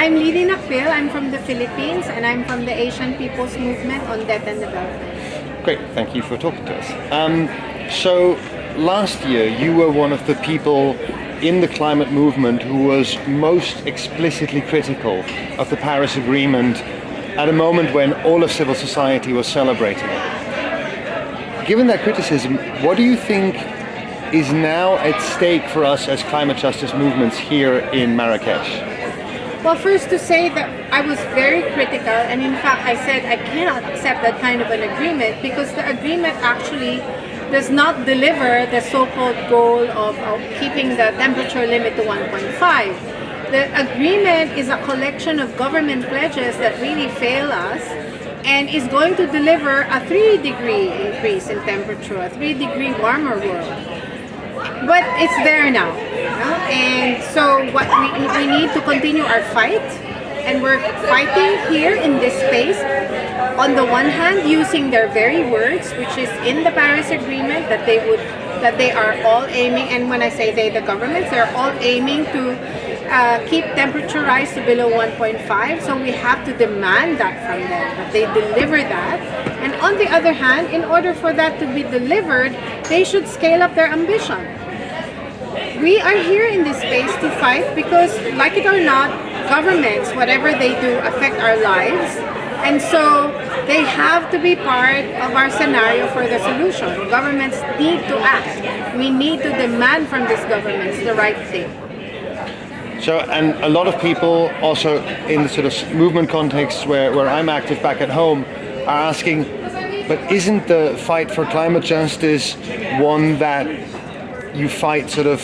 I'm Lidy Nacpil. I'm from the Philippines and I'm from the Asian People's Movement on Debt and Development. Great, thank you for talking to us. Um, so last year you were one of the people in the climate movement who was most explicitly critical of the Paris Agreement at a moment when all of civil society was celebrating it. Given that criticism, what do you think is now at stake for us as climate justice movements here in Marrakesh? Well, first to say that I was very critical and in fact I said I cannot accept that kind of an agreement because the agreement actually does not deliver the so-called goal of, of keeping the temperature limit to 1.5. The agreement is a collection of government pledges that really fail us and is going to deliver a 3 degree increase in temperature, a 3 degree warmer world but it's there now. And so what we, we need to continue our fight and we're fighting here in this space. On the one hand using their very words which is in the Paris Agreement that they would that they are all aiming and when I say they the governments they're all aiming to uh, keep temperature rise to below 1.5 so we have to demand that from them that they deliver that. And on the other hand in order for that to be delivered they should scale up their ambition we are here in this space to fight because, like it or not, governments, whatever they do, affect our lives. And so they have to be part of our scenario for the solution. Governments need to act. We need to demand from these governments the right thing. So, and a lot of people also in the sort of movement context where, where I'm active back at home are asking, but isn't the fight for climate justice one that you fight sort of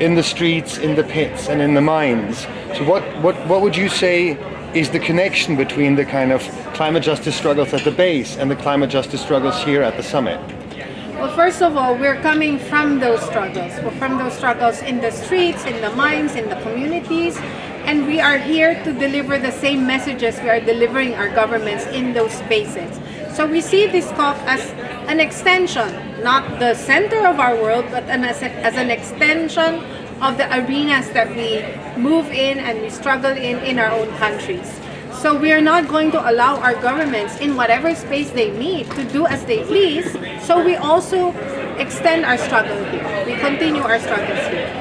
in the streets, in the pits and in the mines. So what, what, what would you say is the connection between the kind of climate justice struggles at the base and the climate justice struggles here at the summit? Well, first of all, we're coming from those struggles. We're from those struggles in the streets, in the mines, in the communities, and we are here to deliver the same messages we are delivering our governments in those spaces. So we see this COP as an extension, not the center of our world, but an, as, a, as an extension of the arenas that we move in and we struggle in in our own countries. So we are not going to allow our governments in whatever space they need to do as they please. So we also extend our struggle here. We continue our struggles here.